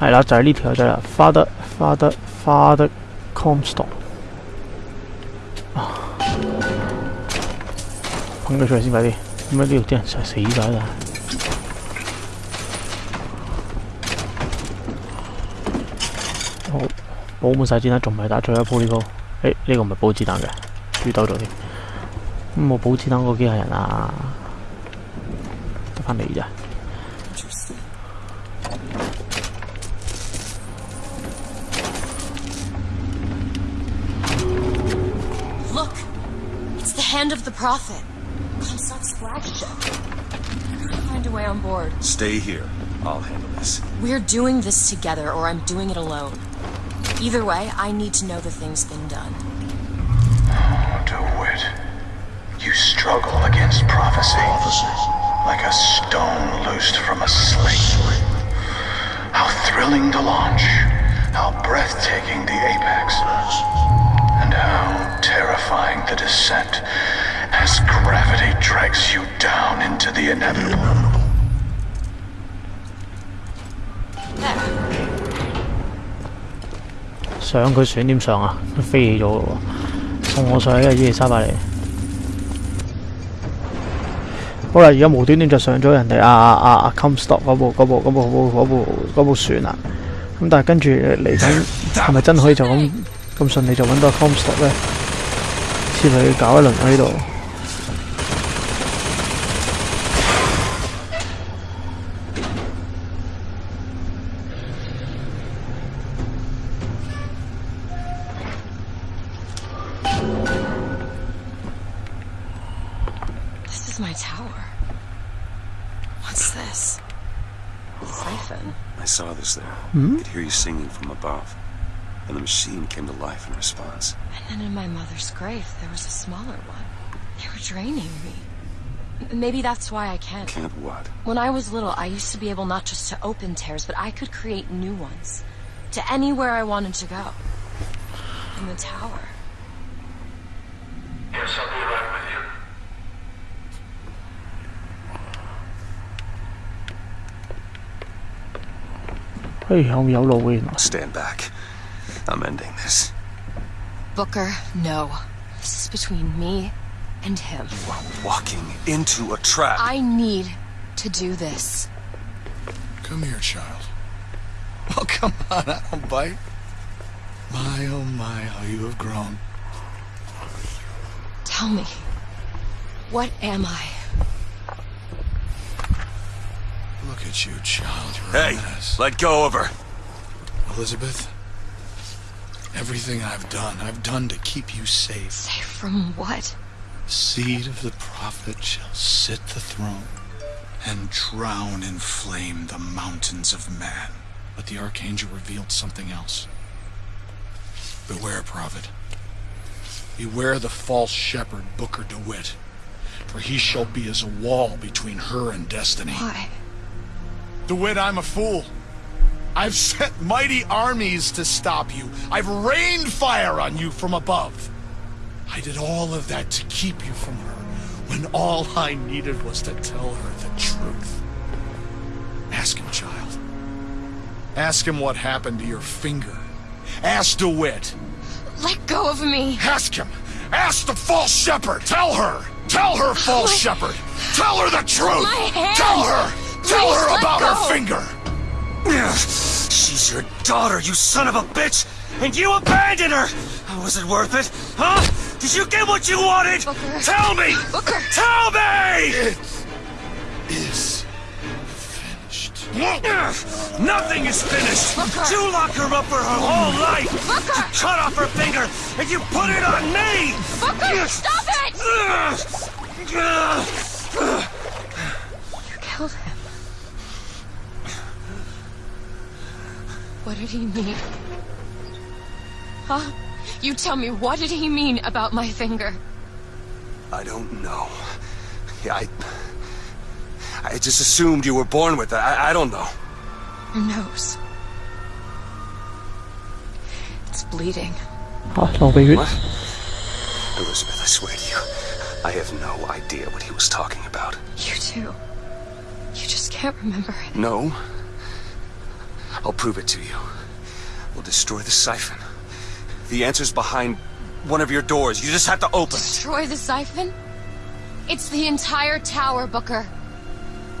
係啦，就係呢條就啦，Father Father Father Comstock。噴佢出嚟先快啲，咁樣呢度啲人實死晒啦。好，補滿晒子彈，仲唔係打最後一铺呢鋪？誒，呢個唔係補子彈嘅，猪兜咗添。咁我补子彈嗰機械人啊，得翻你咋？hand of the Prophet. Comstock scratched it. Find a way on board. Stay here. I'll handle this. We're doing this together, or I'm doing it alone. Either way, I need to know the thing's been done. Oh, DeWitt. You struggle against prophecy. Like a stone loosed from a sling. How thrilling the launch. How breathtaking the apex. And how terrifying the descent as gravity drags you down into the inevitable. 上佢船点上啊？都飞起咗咯喎！送我上去啊！伊丽莎白嚟。好啦，而家无端端就上咗人哋啊啊啊 Comstock 嗰部嗰部嗰部嗰部嗰部船啦。咁但系跟住嚟紧系咪真可以就咁 咁順利就揾到 Comstock 咧？先去搞一輪喺度。This is my tower. What's this? Siphon. I saw this there. I could hear you singing from above. And the machine came to life in response. And then in my mother's grave, there was a smaller one. They were draining me. Maybe that's why I can't. Can't what? When I was little, I used to be able not just to open tears, but I could create new ones. To anywhere I wanted to go. In the tower. Yes, I'll be right with you. Stand back. I'm ending this. Booker, no. This is between me and him. You are walking into a trap. I need to do this. Come here, child. Oh, come on, I don't bite. My, oh my, how you have grown. Tell me, what am I? Look at you, child. You're Hey, a mess. let go of her. Elizabeth, everything I've done, I've done to keep you safe. Safe from what? Seed of the prophet shall sit the throne and drown in flame the mountains of man. But the archangel revealed something else. Beware, prophet. Beware the false shepherd, Booker DeWitt. For he shall be as a wall between her and destiny. Why? DeWitt, I'm a fool. I've sent mighty armies to stop you. I've rained fire on you from above. I did all of that to keep you from her, when all I needed was to tell her the truth. Ask him, child. Ask him what happened to your finger. Ask DeWitt. Let go of me! Ask him. Ask the false shepherd. Tell her. Tell her, false My- shepherd. Tell her the truth. Tell her. Tell Please her about her finger. She's your daughter, you son of a bitch! And you abandoned her! Oh, was it worth it? Huh? Did you get what you wanted? Booker. Tell me! Booker. Tell me! It is finished. Nothing is finished! Booker. You locked her up for her whole life! Booker. You cut off her finger, and you put it on me! Booker, stop it! What did he mean? Huh? You tell me, what did he mean about my finger? I don't know. Yeah, I... I just assumed you were born with it. I, I don't know. Your nose. It's bleeding. Oh, that'll be good. What? Elizabeth, I swear to you, I have no idea what he was talking about. You too. You just can't remember it. No, I'll prove it to you. We'll destroy the siphon. The answer's behind one of your doors. You just have to open it. Destroy the siphon? It's the entire tower, Booker.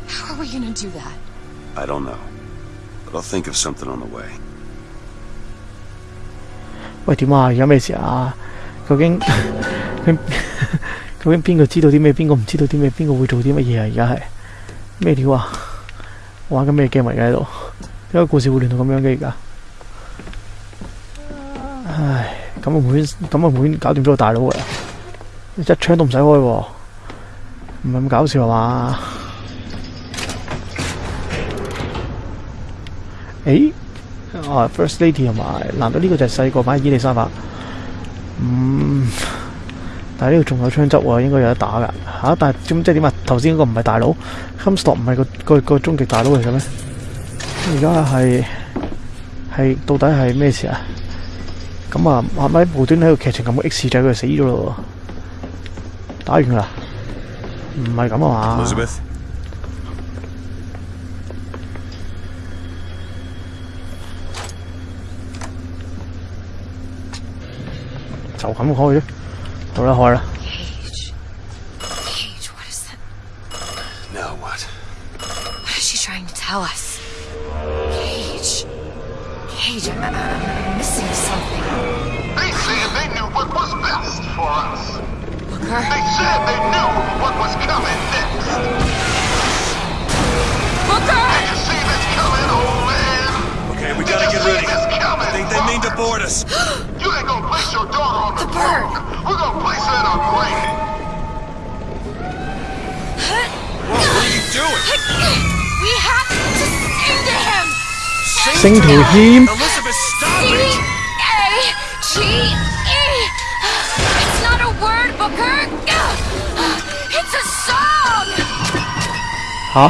How are we gonna do that? I don't know. But I'll think of something on the way. 喂，点啊？而家咩事啊？究竟佢究竟边个知道啲咩？边个唔知道啲咩？边个会做啲乜嘢啊？而家系咩料啊？玩紧咩 game 嚟嘅喺度？ 點解故事會亂到咁樣嘅而家？唉，咁啊妹，咁啊妹搞掂咗個大佬㗎啦！一槍都唔使開喎，唔係咁搞笑係嘛？誒？啊，First Lady 同埋，難道呢個就係細個版伊丽莎白？嗯，但系呢度仲有槍執喎，應該有得打㗎吓、但係咁即係點啊？頭先嗰個唔係大佬，Comstock 唔係個個個終極大佬嚟嘅咩？而家係係到底係咩事啊？咁啊，係咪無端喺個劇情咁嘅 X 仔佢死咗咯喎？打完㗎啦？唔係咁啊嘛？Elizabeth? 就咁開啫。好啦，開啦。doing? We have to sing to him. Sing, sing to him. Elizabeth, stop C A G E. It's not a word, Booker. Uh, it's a song. Hả?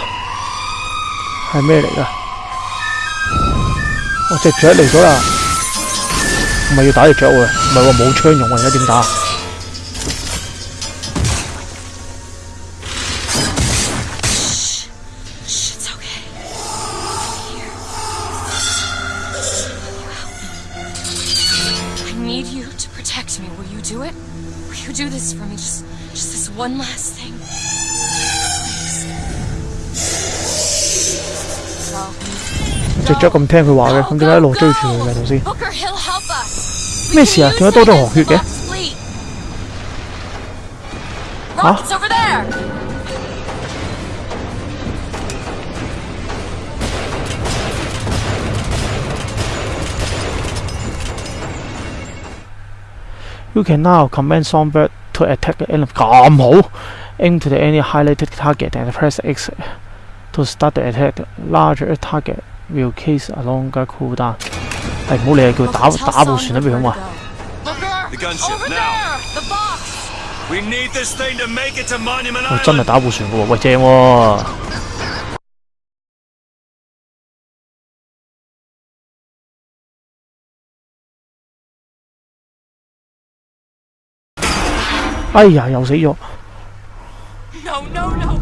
Hay mê đấy cả. Ôi, chết chết đi rồi à. Mày yêu tả được chết rồi. Mày bảo mũ chơi nhộng mày nó điểm tả. 咁聽佢話嘅，咁點解一路追住佢嘅頭先？Booker, he'll help us. 咩事啊？點解多咗河血嘅 over there. You can now command Songbird to attack the enemy 咁好，aim to the any highlighted target and press X to start the attack. Larger target will case a longer cooldown。系唔好理佢，叫佢打 Tell 打部 Songbird 船都俾佢 where 话 to。go. Booker, The gunship, over now. there, the box. We need this thing to make it to Monument 我真系 Island. 打部船嘅喎，喂正喎！哎呀，又死咗！ No, no, no,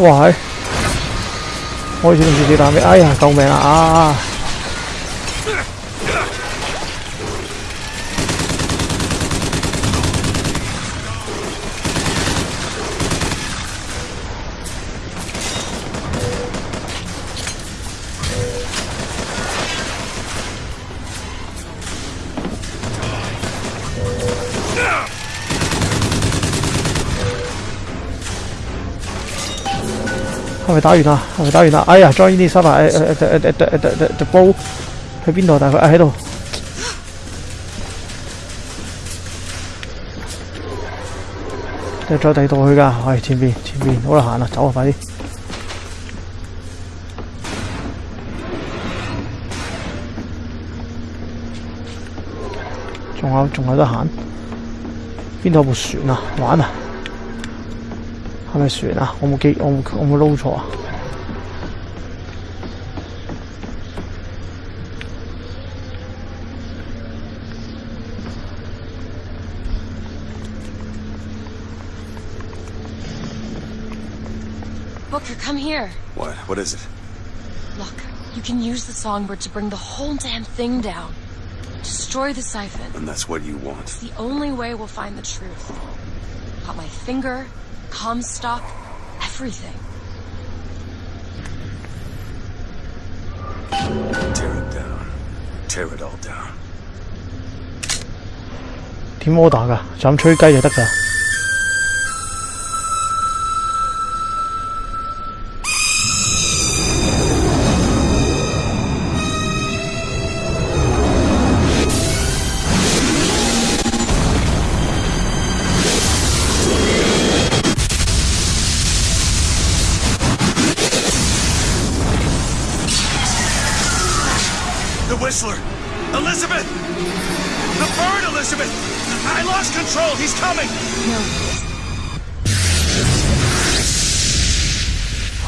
哇係，開始唔知點打咩？哎呀，救命啊！啊係咪打完啦？係咪打完啦？哎呀，join 呢啲沙發誒誒誒誒誒誒誒煲去邊度？但係佢喺度。再第度去噶，係、哎、前邊前邊，好啦行啦，走啊快啲！仲有仲有得行，邊度有部船啊？玩啊！系咪船啊？我冇记，我冇我冇捞错啊！Booker, come here. What? What is it? Look, you can use the songbird to bring the whole damn thing down. Destroy the siphon. And that's what you want. It's the only way we'll find the truth. Got my finger, Comstock, everything. Tear it down. Tear it all down. 点 order 㗎？就咁吹鸡就得㗎。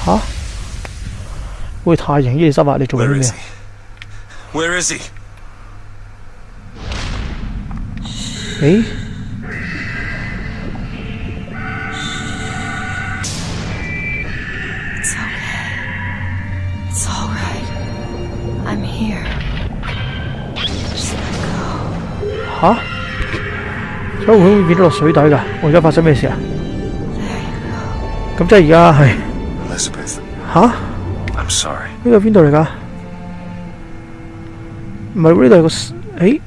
吓？喂，太型伊利沙伯，你做緊 Where 啲咩 is he? Where is he? 誒？It's okay. It's all right. I'm here. Just let go. 吓？所以會唔會變咗落水底㗎？我而家發生咩事啊？咁即係而家係 huh? I'm sorry. 여기가 윈도우가 말고리도 알고 에이?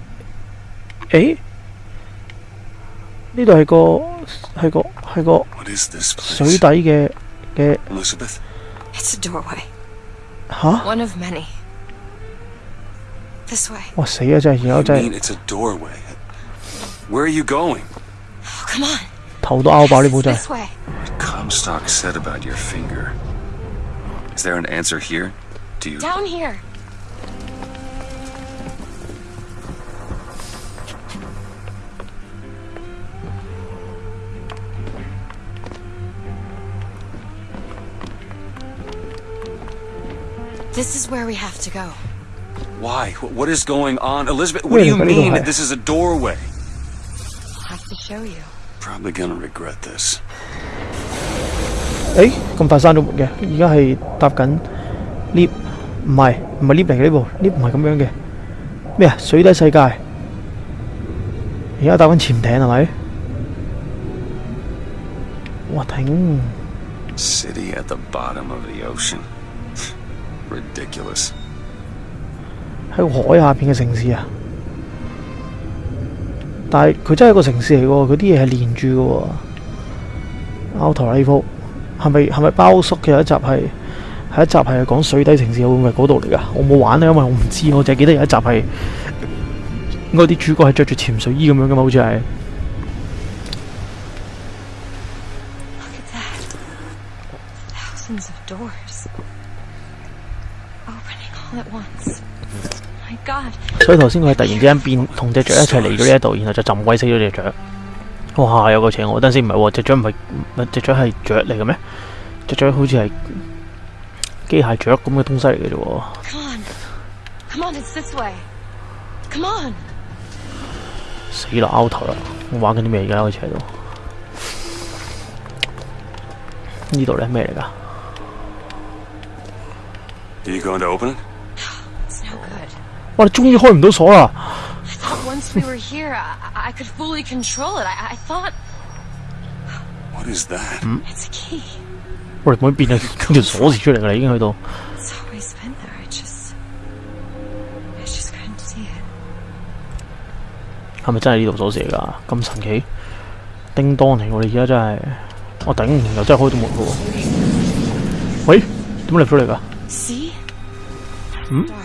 에이? 니도 알고 알고 알고 What is this place? 저기다 이게 게 Elizabeth? It's a doorway. Huh? One of many. This way. 와, 세 여자 여자. You mean it's a doorway? Where are you going? Oh, come on. 더도 아우 말해 This way. What Comstock said about your finger. Is there an answer here? Do you... Down here. This is where we have to go. Why? What is going on? Elizabeth, what do you Wait, but you mean don't- this is a doorway? I'll have to show you. Probably gonna regret this. 誒咁快闩咗门嘅，而家系搭紧 lift，唔系唔系 lift 嚟嘅呢部 lift 唔系咁样嘅。咩啊？水底世界，而家搭紧潜艇系咪？哇顶！ City at the bottom of the ocean. Ridiculous. 喺个海下边嘅城市啊！但系佢真系一个城市嚟嘅喎，佢啲嘢系连住嘅喎。拗头呢铺 係咪係咪包叔嘅有一集係係一集係講水底城市，會唔會係嗰度嚟㗎？我冇玩啊，因為我唔知，我淨係記得有一集係應該啲主角係着住潛水衣咁樣嘅嘛，好似係。Look at that. Thousands of doors. All at once. 所以頭先佢係突然之間變同只雀一齊嚟咗呢一度，然後就浸鬼死咗只雀。哇！有個邪我，等陣先唔係喎，只雀唔係唔係只雀係雀嚟嘅咩？只雀好似係機械雀咁嘅東西嚟嘅啫喎。Come on. Come on, it's this way. Come on. 死啦！拗頭啦！我玩緊啲咩而家開始喺度？呢度咧咩嚟㗎？Are you going to open it? It's no good. 哇！你終於開唔到鎖啦！I thought once we were here, I, I could fully control it. I, I thought What is that? it's a key. 我哋可以变咗条锁匙出嚟㗎啦，已经去到。 It's always been there. I just, I just couldn't see it. 系咪真系呢度锁匙嚟㗎？咁神奇！叮当嚟喎！你而家真系，我顶唔又真系开到门㗎喎！ 喂，点解入咗嚟㗎？ See?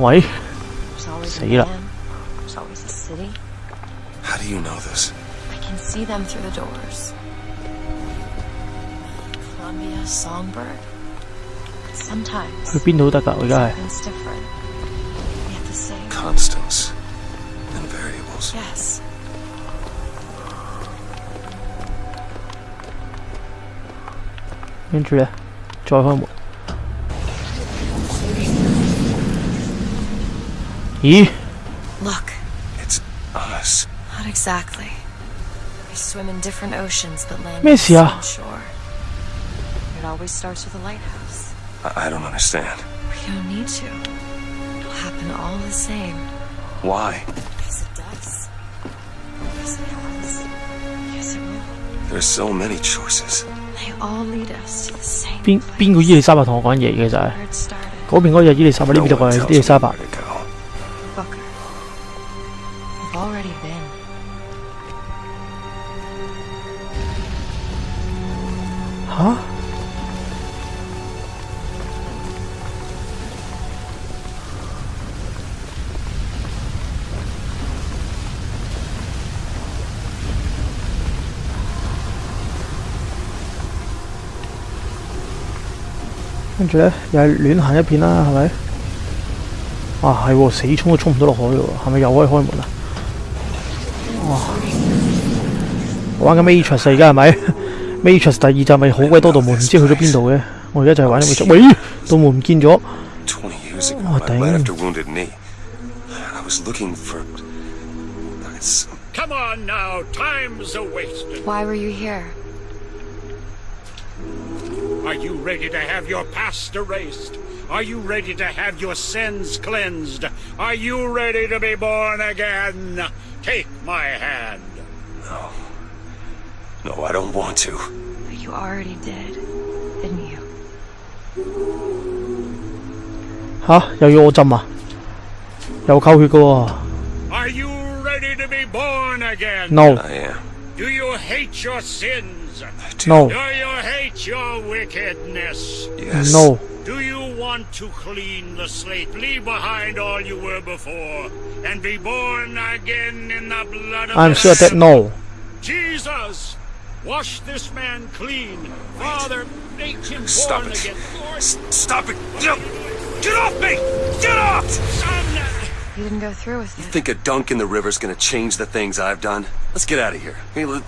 喂， There's always a死啦。 man. There's always a city. How do you know this? I can see them through the doors. Columbia, Songbird. Sometimes 去边度都得㗎，我而家系。 something's different, yet the same. Constants and variables. Yes. 跟住咧，再开门。 咦？ Look, It's us. not exactly. We swim in different oceans but land咩on the事啊？ same shore. It always starts with a lighthouse. I, I don't understand. We don't need to. It'll happen all the same. Why? Because it does. Because it has. Because it will. There's so many choices. They all lead us to the same 边 place 边个伊丽莎白同我讲嘢嘅就系 where it started. 嗰边嗰个就伊丽莎白，呢 No 边就 one 系 tells 伊丽莎 me 白 Already been. 吓？跟住咧又亂行一片啦，係咪？啊，係喎，死衝都衝唔到落海喎，係咪又可以開門啊？哇！我玩紧 Matrix 啊而家系咪？Matrix 第二集咪好鬼多道门，唔知去咗边度嘅。我而家就系玩紧 Matrix。喂，道门唔见咗。 Twenty years ago, Oh, I bled dang. after wounded knee. I was looking for. It's Come on now, time's a wasted. Why were you here? Are you ready to have your past erased? Are you ready to have your sins cleansed? Are you ready to be born again? Take my hand. no, I don't want to. But you already did, didn't you? 吓，又要我浸啊？又扣血嘅喎。 Are you ready to be born again? No I am. Do you hate your sins? I do. no Do you hate your wickedness? Yes. no。 Do you want to clean the slate, leave behind all you were before, and be born again in the blood of I'm sure that no. Jesus, wash this man clean. Father, make him Stop born it. again. Lord, S- stop it. Get, get off me! Get off! You didn't go through with it. You think a dunk in the river's gonna change the things I've done? Let's get out of here. Hey, let-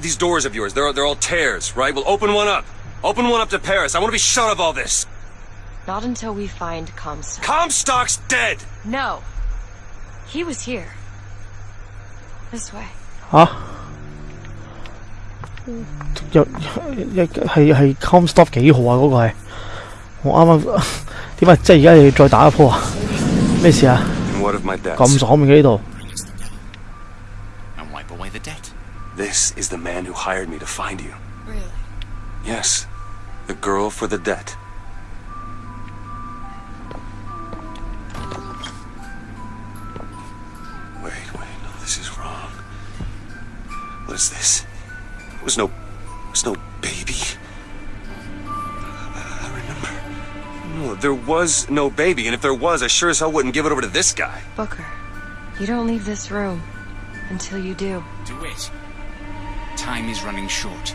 these doors of yours, they're, they're all tears, right? Well, open one up. Open one up to Paris. I want to be shut of all this. Not until we find Comstock. Comstock's dead! no! He was here. This way. 吓？又一系系 Comstop 几号啊？嗰、个系我啱啱点啊？即系而家又要再打一铺啊？咩事啊？ And what of my debts? 咁爽面嘅呢度？ and wipe away the debt. This is the man who hired me to find you. Really? Yes. The girl for the debt. Wait, wait, no, this is wrong. What is this? It was no. It was no baby. I I remember. No, there was no baby, and if there was, I sure as hell wouldn't give it over to this guy. Booker, you don't leave this room until you do. Do it. Time is running short.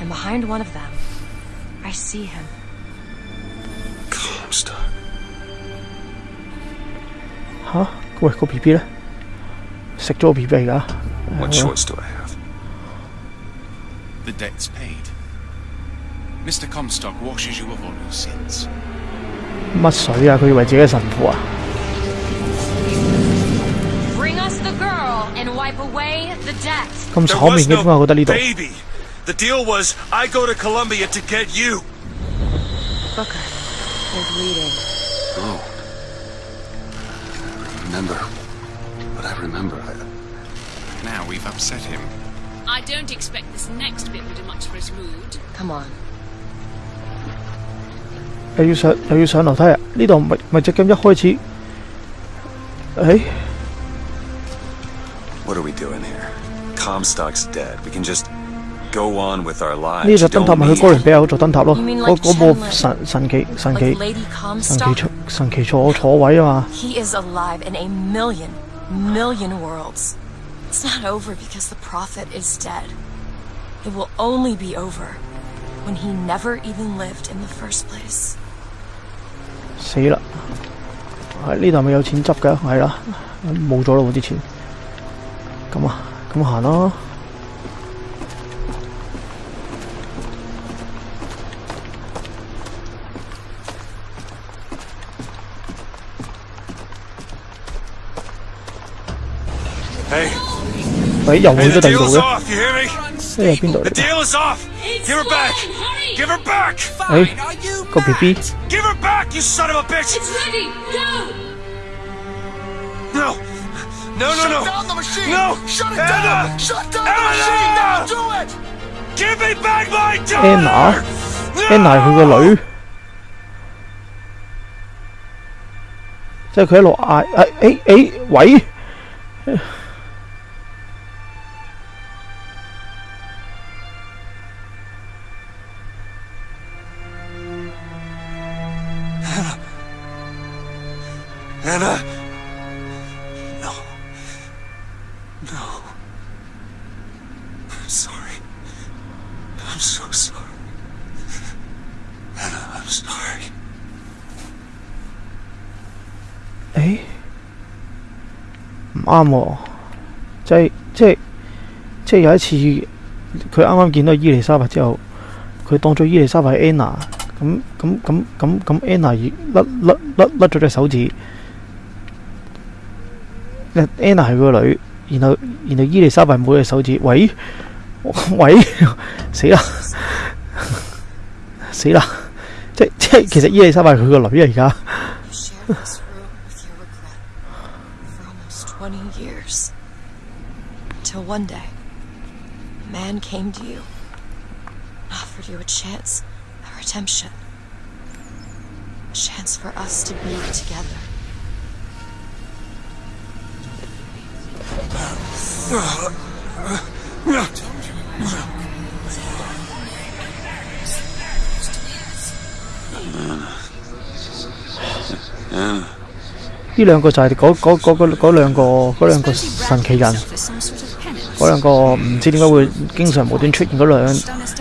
Eventually you'll give him what he wants. How do you know all this? I can see all the doors and what's behind all the doors. And behind one of them, I see him. Comstock. 吓、喂，个 B B 咧，食咗个 B B 嚟㗎。 What choice do I have? The debt's paid. Mr. Comstock washes you of all your sins. 乜水啊？佢以为自己系神父啊？ Bring us the girl and wipe away the debt. 咁 There 炒面 was 嘅点解我觉得呢 no 度？ baby. The deal was I go to Columbia to get you. Booker, you're bleeding. Oh. I remember. But I remember. I, Now we've upset him. I don't expect this next bit will do much for his mood. Come on. 又要上又要上楼梯啊！呢度咪咪只 game 一开始，诶 what are we doing here? Comstock's dead. We can just go on with our lives. 呢 You 只灯塔 don't 咪去 need- 哥伦比亚嗰座灯塔咯。 You mean 嗰 like 嗰部 Chandler? 神神奇神 Like 奇 Lady 神奇 Comstock? 坐神奇坐坐位啊嘛！ He is alive in a million, million worlds. It's not over because the Prophet is dead. It will only be over when he never even lived in the first place. 死啦！系呢度咪有钱执嘅，系啦，冇咗咯喎啲钱。咁啊，咁行咯。 诶，个 B B Give her back, you son of a bitch. It's ready! Go! No. No, no, Shut no. down the machine! No. Shut it Anna. down! Shut down the Anna. machine! Now do it! Give me back my Anna. daughter. Anna 系佢个女，即系佢一路嗌诶诶诶喂！ 诶？唔啱喎，即係即係即系有一次佢啱啱見到伊麗莎白之後，佢當咗伊麗莎白係 Anna，咁咁咁咁咁 Anna 甩甩甩甩咗隻手指，Anna 係佢個女，然後然後伊麗莎白冇隻手指，喂？喂？死啦。死啦！即即係其實伊麗莎白係佢個女啊而家。Till one day, a man came to you and offered you a chance at redemption. A chance for us to be together. Anna. 呢两个就系嗰嗰嗰嗰嗰两个嗰两个神奇人， For some sort of penance. 嗰两个唔知点解会经常无端出现嗰两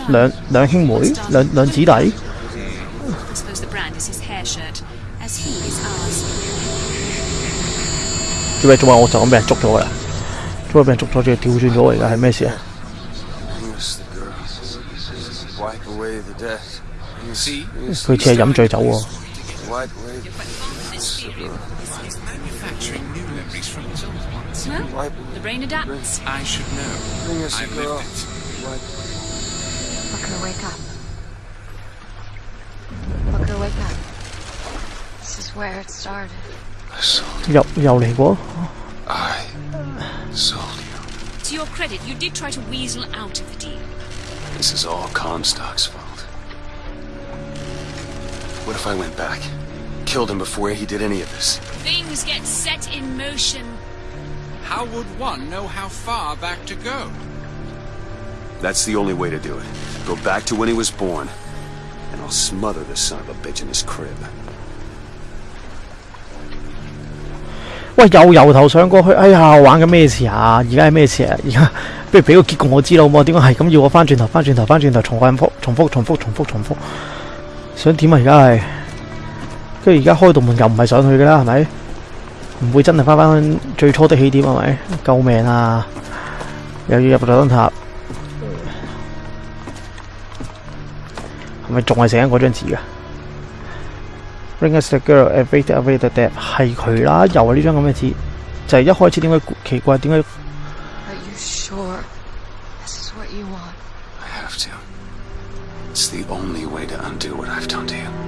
两两兄妹两两姊弟， I suppose the brand is his hair shirt, as he is ours. 做咩做咩？我就咁俾人捉咗㗎啦，做咩俾人捉咗？仲要调转咗喎而家系咩事啊？ Miss the girl. Wipe away the debt. See? 佢似系饮醉酒喎。 brain adapts. I should know. Bring us I girl. lived it. What? Booker, wake up. Booker, wake up. This is where it started. I sold you. Dọc dầu này. I sold you. To your credit, you did try to weasel out of the deal. This is all Comstock's fault. What if I went back? Killed him before he did any of this? Things get set in motion How would one know how far back to go? That's the only way to do it. Go back to when he was born, and I'll smother this son of a bitch in his crib. 喂又由頭上過去，哎呀玩緊咩事啊？而家係咩事啊？而家不如俾個結局我知道，好唔好？點解係咁要我翻轉頭、翻轉頭、翻轉頭，重複、重複、重複、重複、重複？想點啊？而家係，跟住而家開道門又唔係上去嘅啦，係咪？唔會真係翻翻最初的起點係咪？救命啊！又要入到燈塔，係咪仲係寫緊嗰張紙噶？Bring us the girl, await the await the dead，係佢啦，又係呢張咁嘅纸，就係、一開始點解奇怪？點解？Are you sure this is what you want? I have to. It's the only way to undo what I've done to you.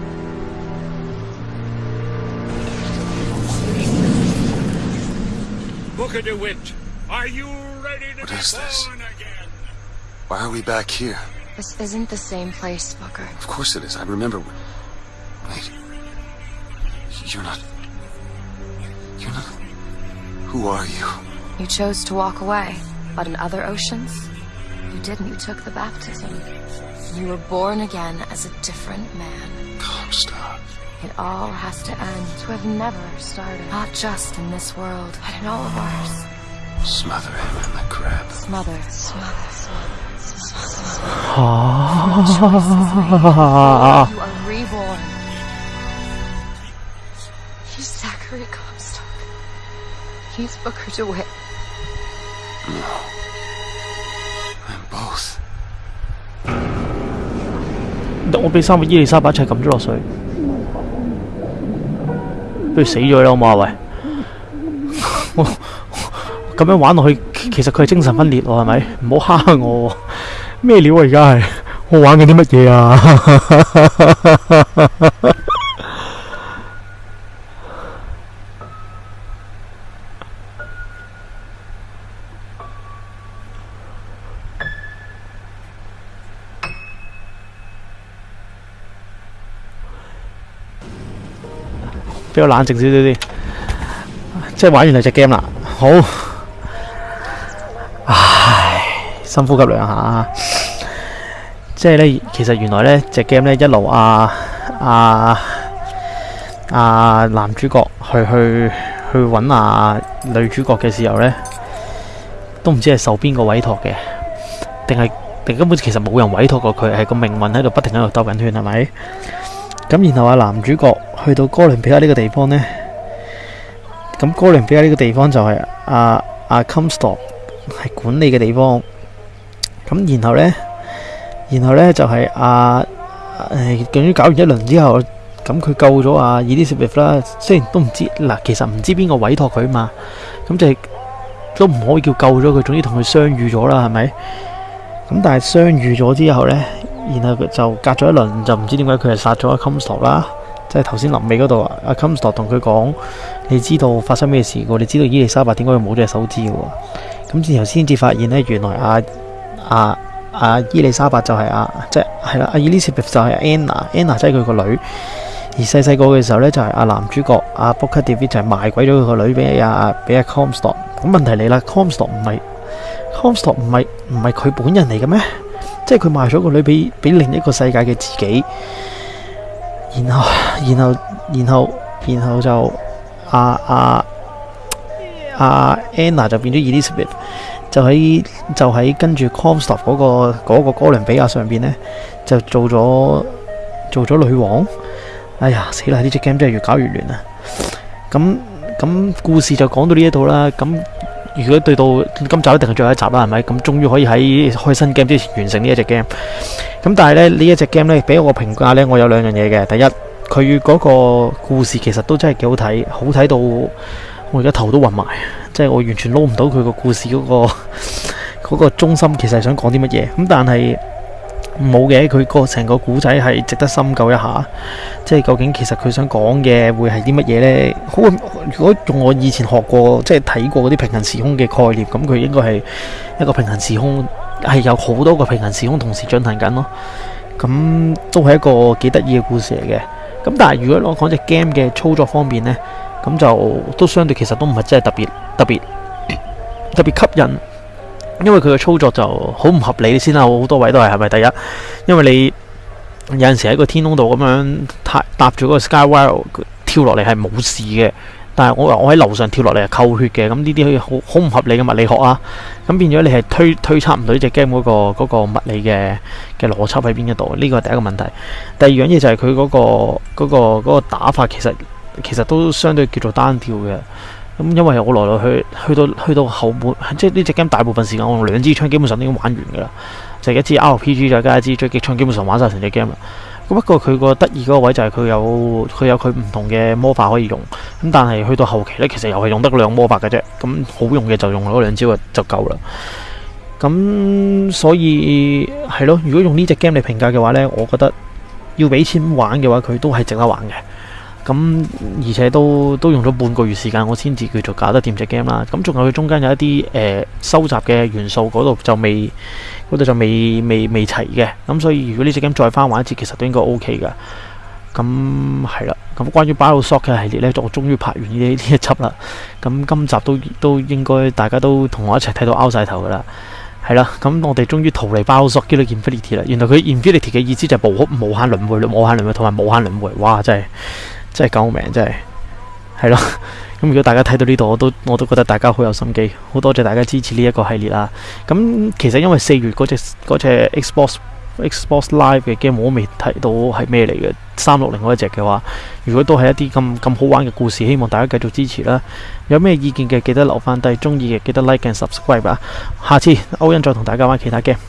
Booker DeWitt, are you ready to What be is this? born again? Why are we back here? This isn't the same place, Booker. Of course it is. I remember. Wait. You're not. You're not. Who are you? You chose to walk away, but in other oceans, you didn't. You took the baptism. You were born again as a different man. Comstock. It all has to end to have never started. Not just in this world, but in all of ours. Smother him in the crab. Smother, smother, smother, smother. 啊 You are reborn. He's Zachary Comstock. He's Booker DeWitt. I'm both. 我俾三个伊丽莎白一齐揿咗落水， 不如死咗啦好嘛？喂，我咁样玩落去，其实佢系精神分裂喎，係咪？唔好虾我，咩料啊？而家系我玩緊啲乜嘢啊？比較冷靜少少啲，即係玩完兩隻 game 啦。好，唉，深呼吸兩下。即係咧，其實原來咧隻 game 咧一路啊啊啊男主角去去去揾啊女主角嘅時候咧，都唔知係受邊個委託嘅，定係定根本其實冇人委託過佢，係個命運喺度不停喺度兜緊圈，係咪？咁然後啊，男主角去到哥倫比亞呢個地方呢，咁哥倫比亞呢個地方就係阿阿 Comstock 係管理嘅地方。咁然後呢，然後呢就係阿誒，終於搞完一輪之後，咁佢救咗阿 Elizabeth 啦。雖然都唔知嗱，其實唔知邊個委託佢嘛，咁就係都唔可以叫救咗佢，總之同佢相遇咗啦，係咪？咁但係相遇咗之後呢。然後佢就隔咗一輪，就唔知點解佢係殺咗阿 Comstock 啦，即係頭先臨尾嗰度啊，阿 Comstock 同佢講：你知道發生咩事嘅？你知道伊麗莎白點解會冇隻手指嘅？咁然後先至發現呢，原來阿阿阿伊麗莎白就係阿即係係啦，阿 eli 就係 Anna，Anna 即係佢個女。而細細個嘅時候呢，就係阿男主角阿 Booker David 就係賣鬼咗佢個女俾阿俾阿 Comstock。咁問題嚟啦，Comstock 唔係 Comstock 唔係唔係佢本人嚟嘅咩？即係佢賣咗個女俾俾另一個世界嘅自己，然後然後然後然後就阿阿阿 Anna 就變咗 Elizabeth，就喺就喺跟住 Comstock 嗰、個嗰、個哥倫比亞上邊呢，就做咗做咗女王。哎呀死啦！呢隻 game 真係越搞越亂啊！咁咁故事就講到呢一度啦。咁如果對到今集一定係最後一集啦，係咪？咁終於可以喺開新 game 之前完成呢一隻 game。咁但係咧呢一隻 game 咧，俾我個評價咧，我有兩樣嘢嘅。第一，佢嗰個故事其實都真係幾好睇，好睇到我而家頭都暈埋，即係我完全撈唔到佢個故事嗰、個嗰個中心其實係想講啲乜嘢。咁但係冇嘅，佢個成個古仔係值得深究一下。即係究竟其實佢想講嘅會係啲乜嘢呢？好，如果用我以前學過即係睇過嗰啲平行時空嘅概念，咁佢應該係一個平行時空，係有好多個平行時空同時進行緊咯。咁都係一個幾得意嘅故事嚟嘅。咁但係如果我講隻 game 嘅操作方面呢，咁就都相對其實都唔係真係特別特別特別吸引，因為佢嘅操作就好唔合理先啦。好多位都係係咪？第一，因為你有陣時喺個天空度咁樣搭搭住嗰個 Skywire 跳落嚟係冇事嘅，但係我我喺樓上跳落嚟係扣血嘅，咁呢啲好好唔合理嘅物理學啊！咁變咗你係推推測唔到呢只 game 嗰個嗰個物理嘅嘅邏輯喺邊一度，呢個係第一個問題。第二樣嘢就係佢嗰個嗰個嗰個打法其實其實都相對叫做單調嘅。咁因為我來來去去到去到後半，即係呢只 game 大部分時間我用兩支槍基本上已經玩完㗎啦，就一支 RPG 再加一支狙擊槍，基本上玩晒成隻 game 啦。咁不過佢個得意嗰個位就係佢有佢有佢唔同嘅魔法可以用，咁但係去到後期呢，其實又係用得兩魔法嘅啫。咁好用嘅就用嗰兩招就就夠啦。咁所以係咯，如果用呢只 game 嚟評價嘅話呢，我覺得要俾錢玩嘅話，佢都係值得玩嘅。咁而且都都用咗半個月時間，我先至叫做搞得掂隻 game 啦。咁仲有佢中間有一啲誒、收集嘅元素嗰度就未嗰度就未未未齊嘅。咁所以如果呢隻 game 再翻玩一次，其實都應該 OK 噶。咁係啦。咁關於 BioShock 嘅系列呢，我終於拍完呢呢一輯啦。咁今集都都應該大家都同我一齊睇到拗晒頭噶啦。係啦，咁我哋終於逃離 BioShock 叫做 Infinity 啦。原來佢 Infinity 嘅意思就係無無限輪迴、無限輪迴同埋無限輪迴。哇！真係〜真係救命，真係係咯。咁如果大家睇到呢度，我都我都覺得大家好有心機，好多謝大家支持呢一個系列啦。咁其實因為四月嗰隻嗰隻 Xbox Xbox Live 嘅 game 我都未睇到係咩嚟嘅，三六零嗰一隻嘅話，如果都係一啲咁咁好玩嘅故事，希望大家繼續支持啦。有咩意見嘅記得留翻低，中意嘅記得 like and subscribe 啊。下次歐恩再同大家玩其他 game。